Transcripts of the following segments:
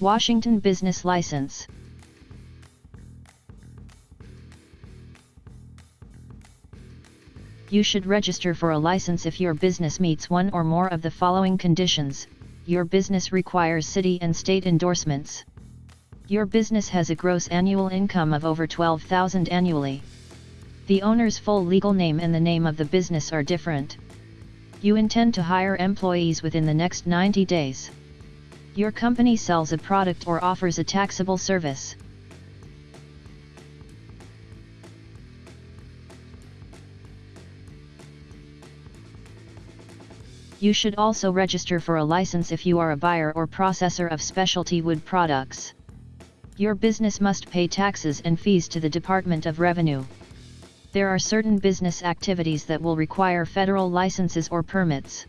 Washington Business License You should register for a license if your business meets one or more of the following conditions. Your business requires city and state endorsements. Your business has a gross annual income of over 12,000 annually. The owner's full legal name and the name of the business are different. You intend to hire employees within the next 90 days. Your company sells a product or offers a taxable service. You should also register for a license if you are a buyer or processor of specialty wood products. Your business must pay taxes and fees to the Department of Revenue. There are certain business activities that will require federal licenses or permits.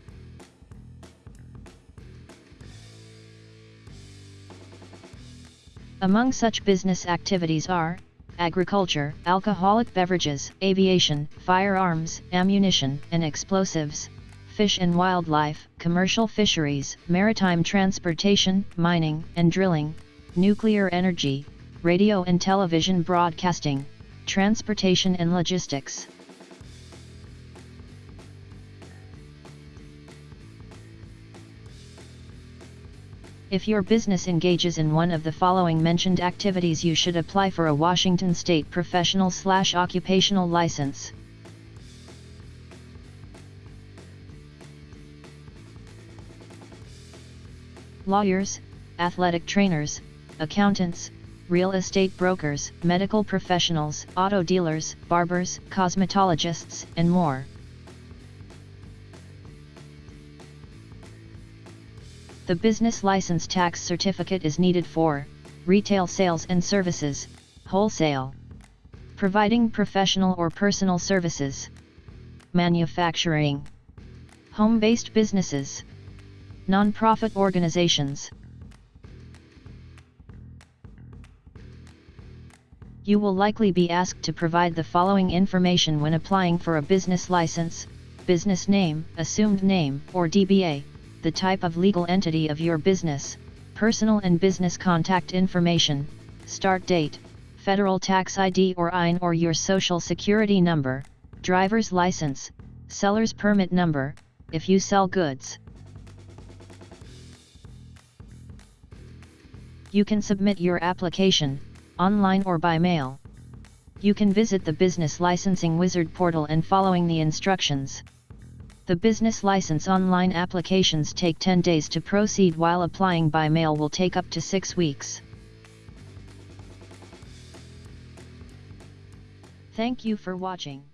Among such business activities are, agriculture, alcoholic beverages, aviation, firearms, ammunition, and explosives, fish and wildlife, commercial fisheries, maritime transportation, mining and drilling, nuclear energy, radio and television broadcasting, transportation and logistics. If your business engages in one of the following mentioned activities you should apply for a Washington State Professional Slash Occupational License. lawyers, athletic trainers, accountants, real estate brokers, medical professionals, auto dealers, barbers, cosmetologists, and more. The business license tax certificate is needed for retail sales and services, wholesale, providing professional or personal services, manufacturing, home-based businesses, Non-profit organizations. You will likely be asked to provide the following information when applying for a business license, business name, assumed name, or DBA, the type of legal entity of your business, personal and business contact information, start date, federal tax ID or EIN or your social security number, driver's license, seller's permit number, if you sell goods. You can submit your application, online or by mail. You can visit the Business Licensing Wizard portal and following the instructions. The business license online applications take 10 days to proceed while applying by mail will take up to 6 weeks. Thank you for watching.